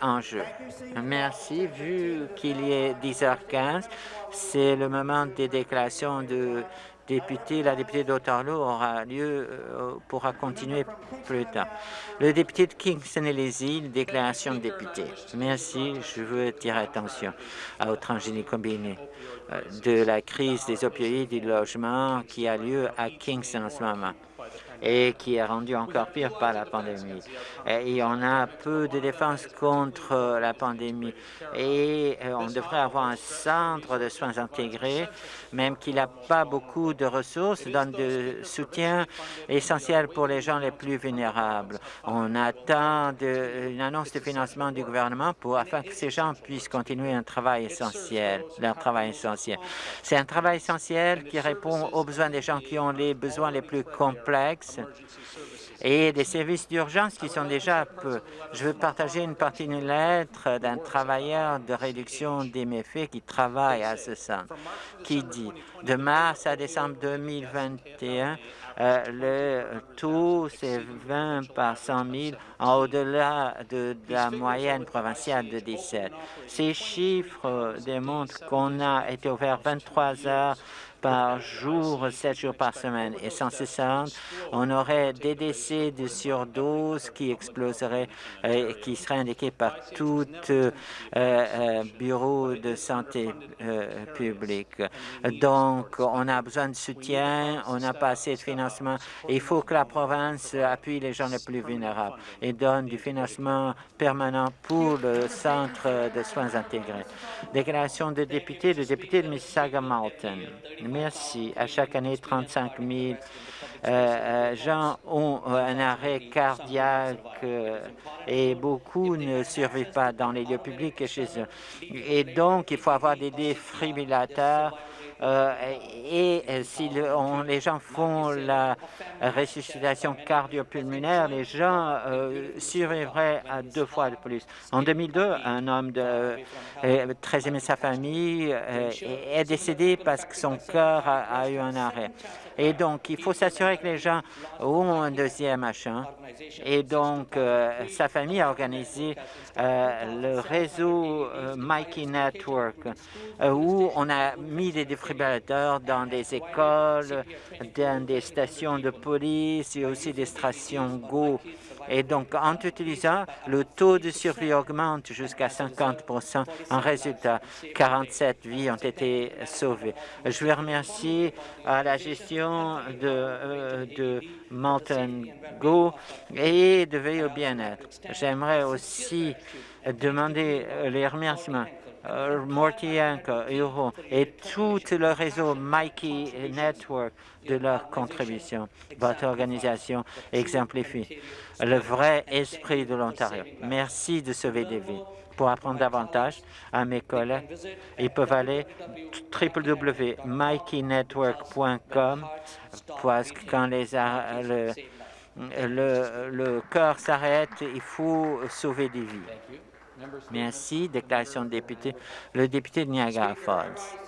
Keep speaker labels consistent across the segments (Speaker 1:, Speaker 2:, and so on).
Speaker 1: en jeu. Merci. Vu qu'il est 10h15, c'est le moment des déclarations de député, la députée d'Ottawa aura lieu, euh, pourra continuer plus tard. Le député de Kingston et les îles, déclaration de député. Merci, je veux attirer attention à transgénie combiné euh, de la crise des opioïdes et du logement qui a lieu à Kingston en ce moment et qui est rendu encore pire par la pandémie. Et on a peu de défense contre la pandémie et euh, on devrait avoir un centre de soins intégrés, même qu'il n'a pas beaucoup de ressources, donne de soutien essentiel pour les gens les plus vulnérables. On attend une annonce de financement du gouvernement pour afin que ces gens puissent continuer un travail essentiel, leur travail essentiel. C'est un travail essentiel qui répond aux besoins des gens qui ont les besoins les plus complexes et des services d'urgence qui sont déjà peu. Je veux partager une partie d'une lettre d'un travailleur de réduction des méfaits qui travaille à ce centre, qui dit de mars à décembre 2021, euh, le taux, c'est 20 par 100 000, en au-delà de, de, la moyenne provinciale de 17. Ces chiffres démontrent qu'on a été ouvert 23 heures par jour, 7 jours par semaine. Et sans cessant, on aurait des décès de surdose qui exploseraient et qui seraient indiqués par tout euh, euh, bureau de santé euh, publique. Donc, on a besoin de soutien, on n'a pas assez de financement. Il faut que la province appuie les gens les plus vulnérables et donne du financement permanent pour le centre de soins intégrés. Déclaration de député, le député de Mississauga-Malton. Merci. À chaque année, 35 000 euh, euh, gens ont un arrêt cardiaque euh, et beaucoup ne survivent pas dans les lieux publics et chez eux. Et donc, il faut avoir des défibrillateurs euh, et euh, si les gens font la ressuscitation cardiopulmonaire, les gens euh, survivraient à deux fois de plus. En 2002, un homme de, très aimé sa famille est décédé parce que son cœur a eu un arrêt. Et donc, il faut s'assurer que les gens ont un deuxième achat. Et donc, euh, sa famille a organisé euh, le réseau euh, Mikey Network, où on a mis des dans des écoles, dans des stations de police et aussi des stations Go et donc, en utilisant, le taux de survie augmente jusqu'à 50% En résultat, 47 vies ont été sauvées. Je veux remercier à la gestion de, euh, de Mountain Go et de veiller au bien-être. J'aimerais aussi demander les remerciements euh, Morty Euro et tout le réseau Mikey Network de leur contribution. Votre organisation exemplifie le vrai esprit de l'Ontario. Merci de sauver des vies. Pour apprendre davantage à mes collègues, ils peuvent aller www.mikeynetwork.com parce que quand les, le, le, le cœur s'arrête, il faut sauver des vies. Merci. Déclaration de député. Le député de Niagara Falls.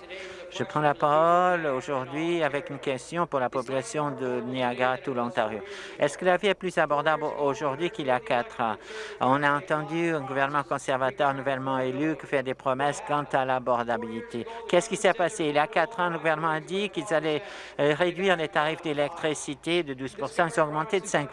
Speaker 1: Je prends la parole aujourd'hui avec une question pour la population de Niagara, tout l'Ontario. Est-ce que la vie est plus abordable aujourd'hui qu'il y a quatre ans? On a entendu un gouvernement conservateur nouvellement élu fait des promesses quant à l'abordabilité. Qu'est-ce qui s'est passé? Il y a quatre ans, le gouvernement a dit qu'ils allaient euh, réduire les tarifs d'électricité de 12 Ils ont augmenté de 5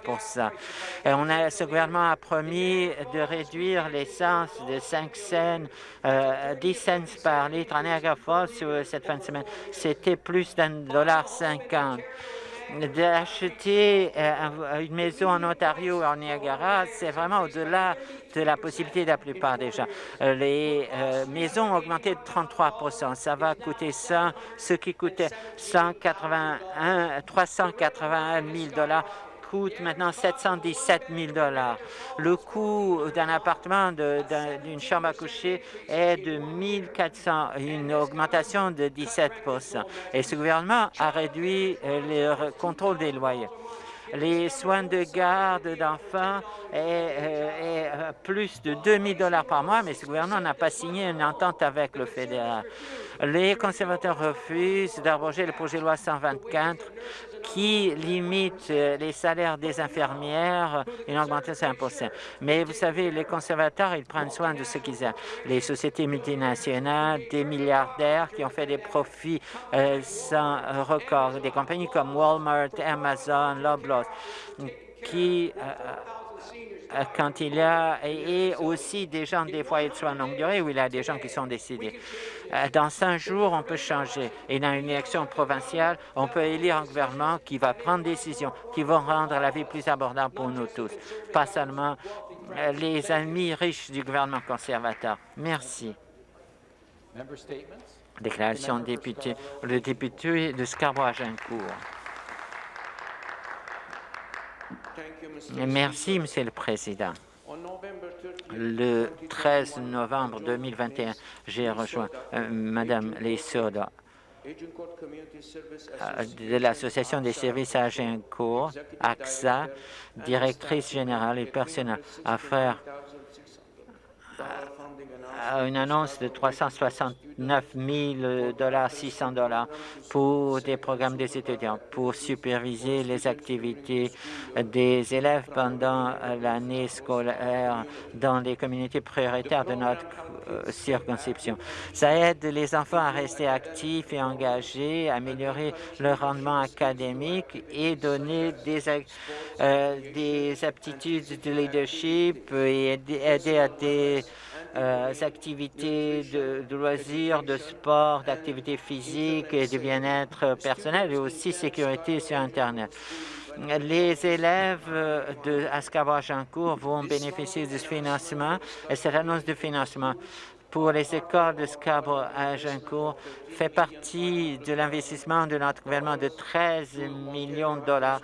Speaker 1: Et on a, Ce gouvernement a promis de réduire l'essence de 5 cents, euh, 10 cents par litre à Niagara Falls cette semaine, c'était plus d'un dollar cinquante. D'acheter euh, une maison en Ontario, en Niagara, c'est vraiment au-delà de la possibilité de la plupart des gens. Euh, les euh, maisons ont augmenté de 33% Ça va coûter ça, ce qui coûtait 181, 381 000 dollars coûte maintenant 717 000 Le coût d'un appartement, d'une chambre à coucher est de 1 400, une augmentation de 17% Et ce gouvernement a réduit euh, le contrôle des loyers. les soins de garde d'enfants est, est, plus de 2 000 dollars par mois, mais ce gouvernement n'a pas signé une entente avec le fédéral. Les conservateurs refusent d'abroger le projet de loi 124 qui limite les salaires des infirmières, une augmentation de 5% Mais vous savez, les conservateurs, ils prennent soin de ce qu'ils ont. Les sociétés multinationales, des milliardaires qui ont fait des profits euh, sans record, des compagnies comme Walmart, Amazon, Loblaws, qui... Euh, euh, quand il y a, et aussi des gens des foyers de soins longue durée où il y a des gens qui sont décédés. Euh, dans cinq jours, on peut changer. Et dans une élection provinciale, on peut élire un gouvernement qui va prendre des décisions, qui vont rendre la vie plus abordable pour nous tous, pas seulement euh, les amis riches du gouvernement conservateur. Merci. Déclaration de député. Le député de Scarborough-Agincourt. Merci, Monsieur le Président. Le 13 novembre 2021, j'ai rejoint euh, Mme Lesoda euh, de l'Association des services à Agincourt, AXA, directrice générale et personnelle, à une annonce de 369 000 dollars, 600 dollars pour des programmes des étudiants, pour superviser les activités des élèves pendant l'année scolaire dans les communautés prioritaires de notre euh, circonscription. Ça aide les enfants à rester actifs et engagés, améliorer leur rendement académique et donner des, euh, des aptitudes de leadership et aider à des euh, activités de, loisirs, de sport, d'activités physiques et de bien-être personnel et aussi sécurité sur Internet. Les élèves de Ascabas-Jancourt vont bénéficier de ce financement et cette annonce de financement pour les écoles de Scarborough fait partie de l'investissement de notre gouvernement de 13 millions de dollars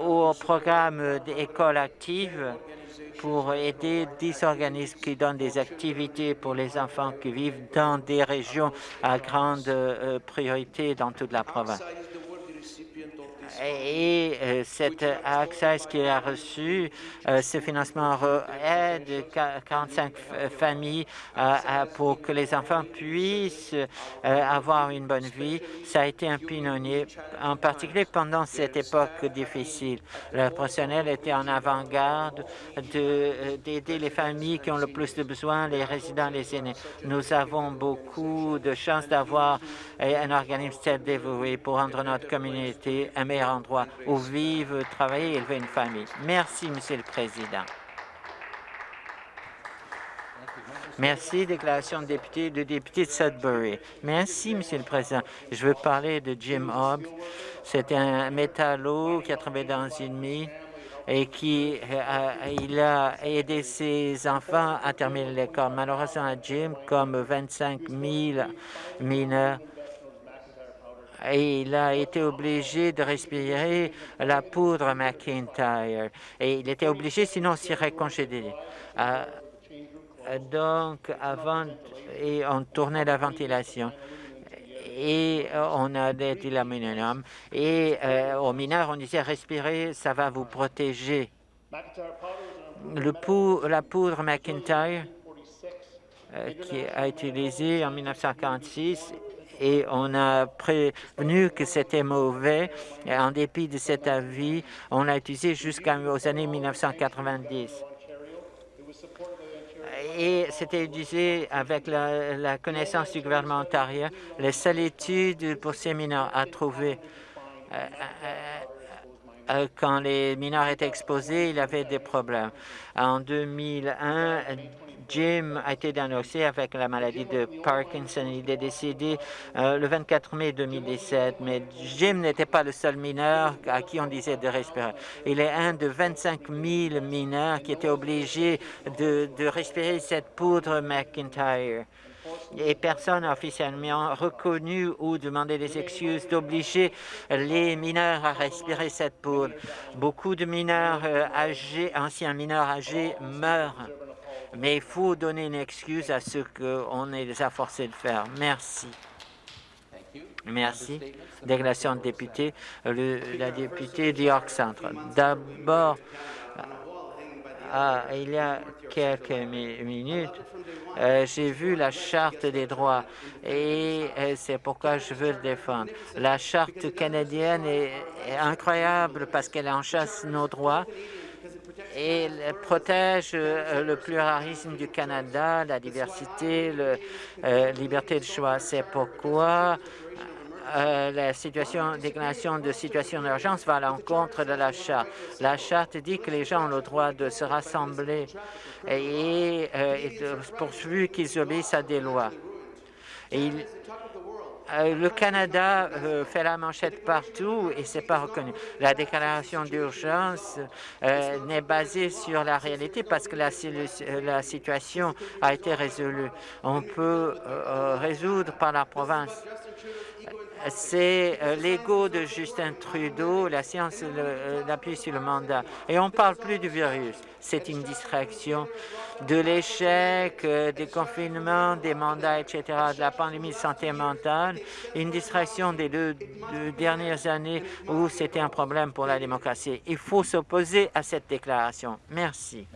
Speaker 1: au programme d'écoles actives pour aider 10 organismes qui donnent des activités pour les enfants qui vivent dans des régions à grande euh, priorité dans toute la province et euh, cette Access qui a reçu euh, ce financement aide 45 familles pour que les enfants puissent euh, avoir une bonne vie. Ça a été un pionnier, en particulier pendant cette époque difficile. Le personnel était en avant-garde d'aider les familles qui ont le plus de besoins, les résidents, les aînés. Nous avons beaucoup de chance d'avoir un organisme tel dévoué pour rendre notre communauté un meilleur endroit où vivre, travailler et élever une famille. Merci, Monsieur le Président. Merci, déclaration de député, de député de Sudbury. Merci, Monsieur le Président. Je veux parler de Jim Hobbs. C'est un métallo qui a travaillé dans une mine et qui a, il a aidé ses enfants à terminer l'école. Malheureusement, Jim, comme 25 000 mineurs, et il a été obligé de respirer la poudre McIntyre. Et il était obligé, sinon il serait. Euh, donc, avant, et on tournait la ventilation et on a des l'aluminium. Et euh, aux mineurs, on disait respirer, ça va vous protéger. La poudre McIntyre, euh, qui a été utilisée en 1946, et on a prévenu que c'était mauvais. En dépit de cet avis, on l'a utilisé jusqu'aux années 1990 et c'était utilisé avec la, connaissance du gouvernement ontarien. La seule étude pour ces mineurs a trouvé euh, euh, euh, quand les mineurs étaient exposés, il avait des problèmes. En 2001, Jim a été diagnostiqué avec la maladie de Parkinson. Il est décédé euh, le 24 mai 2017, mais Jim n'était pas le seul mineur à qui on disait de respirer. Il est un de 25 000 mineurs qui étaient obligés de, respirer cette poudre McIntyre et personne n'a officiellement reconnu ou demandé des excuses d'obliger les mineurs à respirer cette poudre. Beaucoup de mineurs euh, âgés, anciens mineurs âgés meurent mais il faut donner une excuse à ceux qu'on les a forcés de faire. Merci. Merci. Délégation de députés, la députée d'York Centre. D'abord, ah, il y a quelques minutes, euh, j'ai vu la Charte des droits et euh, c'est pourquoi je veux le défendre. La Charte canadienne est, incroyable parce qu'elle enchasse nos droits elle protège euh, le pluralisme du Canada, la diversité, la liberté de choix. C'est pourquoi euh, la déclaration de situation d'urgence va à l'encontre de la charte. La charte dit que les gens ont le droit de se rassembler et, euh, pourvu qu'ils obéissent à des lois. Euh, le Canada euh, fait la manchette partout et c'est pas reconnu. La déclaration d'urgence n'est basée sur la réalité parce que la, la, situation a été résolue. On peut résoudre par la province c'est euh, l'ego de Justin Trudeau, la science euh, sur le mandat. Et on ne parle plus du virus. C'est une distraction de l'échec, euh, des confinements, des mandats, etc., de la pandémie de santé mentale, une distraction des deux, dernières années où c'était un problème pour la démocratie. Il faut s'opposer à cette déclaration. Merci.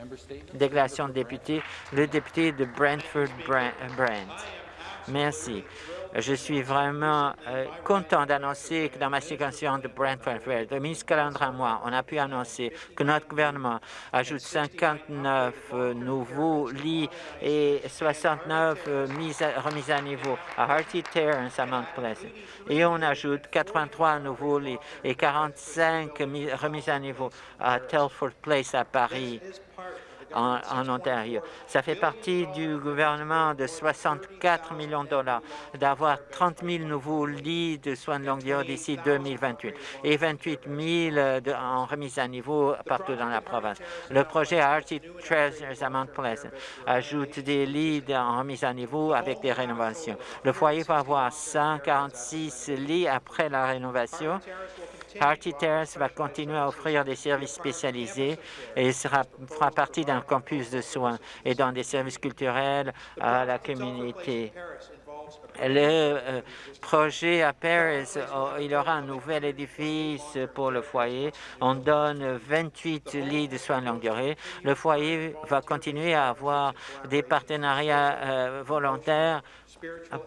Speaker 1: Déclaration de député, le député de Brentford-Brent. Merci. Je suis vraiment euh, content d'annoncer que dans ma circonscription de Brentford, le ministre Calandra moi, on a pu annoncer que notre gouvernement ajoute 59 euh, nouveaux lits et 69 euh, remises à niveau à Harty Terrace à Mount Pleasant. Et on ajoute 83 nouveaux lits et 45 remises à niveau à Telford Place à Paris en, Ontario. Ça fait partie du gouvernement de 64 millions de dollars d'avoir 30 000 nouveaux lits de soins de longue durée d'ici 2028 et 28 000 en remise à niveau partout dans la province. Le projet Artie Treasures à Mount ajoute des lits en remise à niveau avec des rénovations. Le foyer va avoir 146 lits après la rénovation Harty Terrace va continuer à offrir des services spécialisés et fera partie d'un campus de soins et dans des services culturels à la communauté. Le euh, projet à Paris, oh, il aura un nouvel édifice pour le foyer. On donne 28 lits de soins de longue durée. Le foyer va continuer à avoir des partenariats euh, volontaires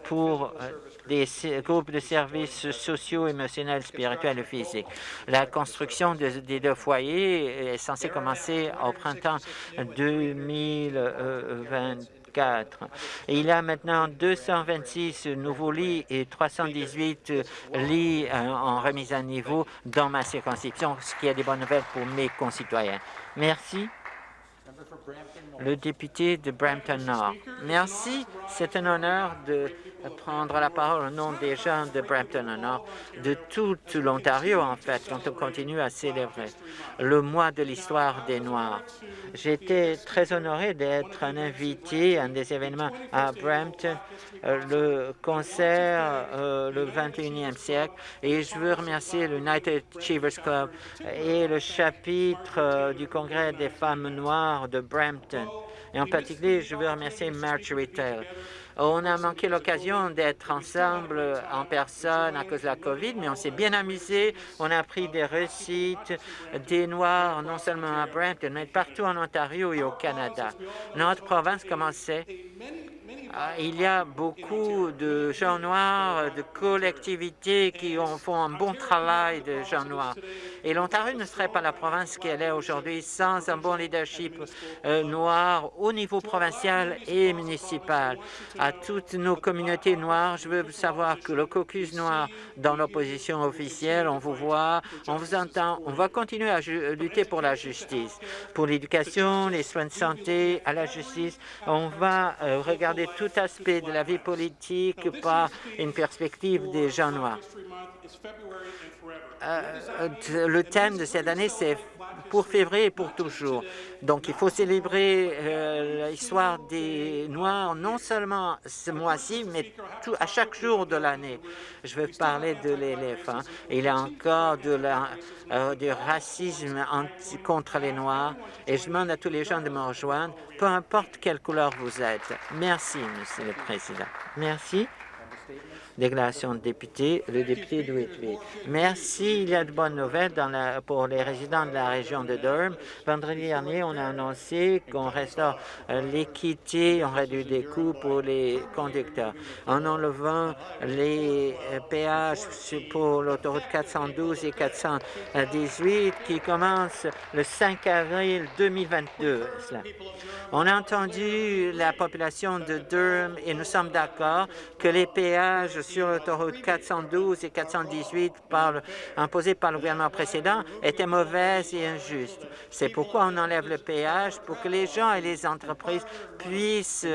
Speaker 1: pour euh, des groupes de services sociaux, émotionnels, spirituels et physiques. La construction des deux foyers est censée commencer au printemps 2024. il y a maintenant 226 nouveaux lits et 318 lits euh, en remise à niveau dans ma circonscription, ce qui est des bonnes nouvelles pour mes concitoyens. Merci le député de Brampton Nord. Merci, c'est un honneur de prendre la parole au nom des gens de Brampton Nord, de tout l'Ontario en fait, quand on continue à célébrer le mois de l'histoire des Noirs. J'étais très honoré d'être un invité à un des événements à Brampton, euh, le concert euh, le 21e siècle, et je veux remercier l'United Achievers Club et le chapitre euh, du Congrès des femmes noires de Brampton. Et en particulier, je veux remercier Marjorie Taylor. On a manqué l'occasion d'être ensemble en personne à cause de la COVID, mais on s'est bien amusé. On a pris des récits des Noirs, non seulement à Brampton, mais partout en Ontario et au Canada. Notre province commençait ah, il y a beaucoup de gens noirs, de collectivités qui font un bon travail de gens noirs. Et l'Ontario ne serait pas la province qu'elle est aujourd'hui sans un bon leadership euh, noir au niveau provincial et municipal. À toutes nos communautés noires, je veux savoir que le caucus noir dans l'opposition officielle, on vous voit, on vous entend, on va continuer à lutter pour la justice, pour l'éducation, les soins de santé, à la justice. On va euh, regarder tout aspect de la vie politique par une perspective des gens noirs. Euh, le thème de cette année, c'est pour février et pour toujours. Donc, il faut célébrer euh, l'histoire des Noirs, non seulement ce mois-ci, mais à chaque jour de l'année. Je veux parler de l'éléphant. Il y a encore de euh, du racisme contre les Noirs, et je demande à tous les gens de me rejoindre, peu importe quelle couleur vous êtes. Merci, Monsieur le Président. Merci déclaration de député, le député de Whitby. Merci. Il y a de bonnes nouvelles pour les résidents de la région de Durham. Vendredi dernier, on a annoncé qu'on restaure euh, l'équité, on réduit des coûts pour les conducteurs en enlevant les euh, péages pour l'autoroute 412 et 418 qui commence le 5 avril 2022. On a entendu la population de Durham et nous sommes d'accord que les péages sur l'autoroute 412 et 418 par, imposés par le gouvernement précédent étaient mauvaises et injustes. C'est pourquoi on enlève le péage pour que les gens et les entreprises puissent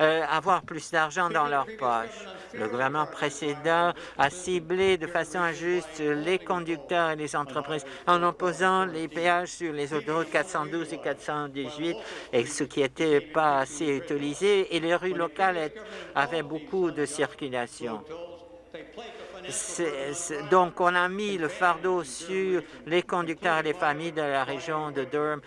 Speaker 1: euh, avoir plus d'argent dans leur poche. Le gouvernement précédent a ciblé de façon injuste les conducteurs et les entreprises en imposant les péages sur les autoroutes 412 et 418, et ce qui n'était pas assez utilisé, et les rues locales avaient beaucoup de circulation donc, on a mis le fardeau sur les conducteurs et les familles de la région de Durham,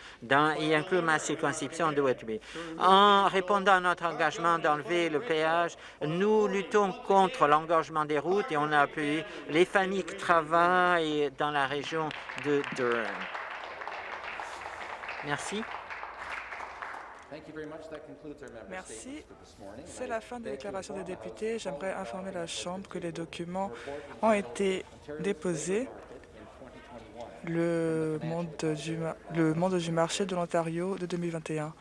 Speaker 1: y inclut ma circonscription de Whitby. En répondant à notre engagement d'enlever le péage, nous luttons contre l'engorgement des routes et on a appuyé les familles qui travaillent dans la région de Durham. Merci.
Speaker 2: Merci. C'est la fin des déclarations des députés. J'aimerais informer la Chambre que les documents ont été déposés. Le monde du, le monde du marché de l'Ontario de 2021.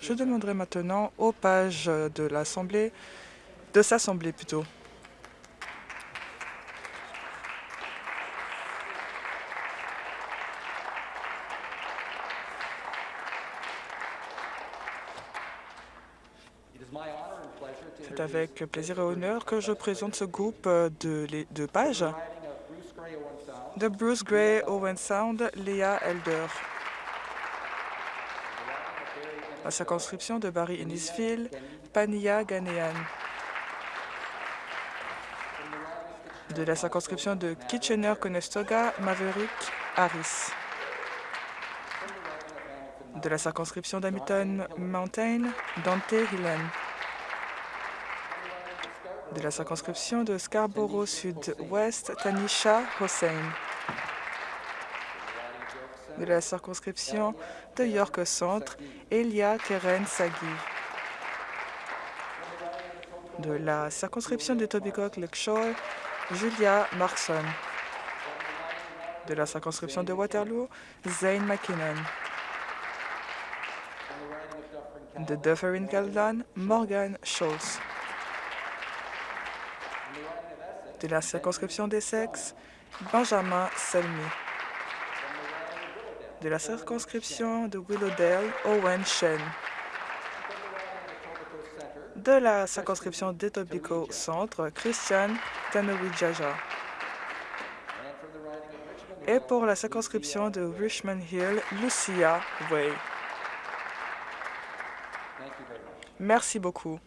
Speaker 2: Je demanderai maintenant aux pages de l'Assemblée, de s'assembler plutôt. C'est avec plaisir et honneur que je présente ce groupe de, de pages de Bruce Gray, Owen Sound, Leah Elder. La circonscription de Barry Innisfil, Pania Ghanéan. De la circonscription de Kitchener-Conestoga, Maverick Harris. De la circonscription d'Hamilton Mountain, Dante Hillen de la circonscription de Scarborough Sud-Ouest, Tanisha Hossein. De la circonscription de York Centre, Elia Keren Sagui. De la circonscription de Tobicoke Lakeshore, Julia Markson. De la circonscription de Waterloo, Zane McKinnon. De Dufferin-Caledon, Morgan Schultz de la circonscription des Benjamin Selmy. De la circonscription de Willowdale, Owen Shen. De la circonscription d'Etobicoke Centre, Christian Tanowijaja. Et pour la circonscription de Richmond Hill, Lucia Way. Merci beaucoup.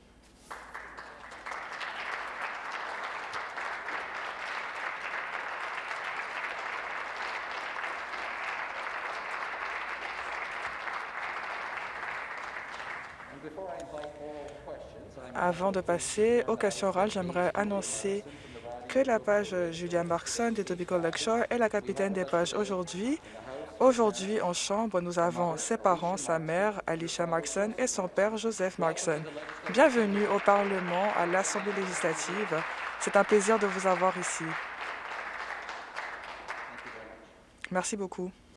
Speaker 2: Avant de passer aux questions orales, j'aimerais annoncer que la page Julia Markson de Tobico Lakeshore est la capitaine des pages aujourd'hui. Aujourd'hui, en chambre, nous avons ses parents, sa mère, Alicia Markson, et son père, Joseph Markson. Bienvenue au Parlement, à l'Assemblée législative. C'est un plaisir de vous avoir ici. Merci beaucoup.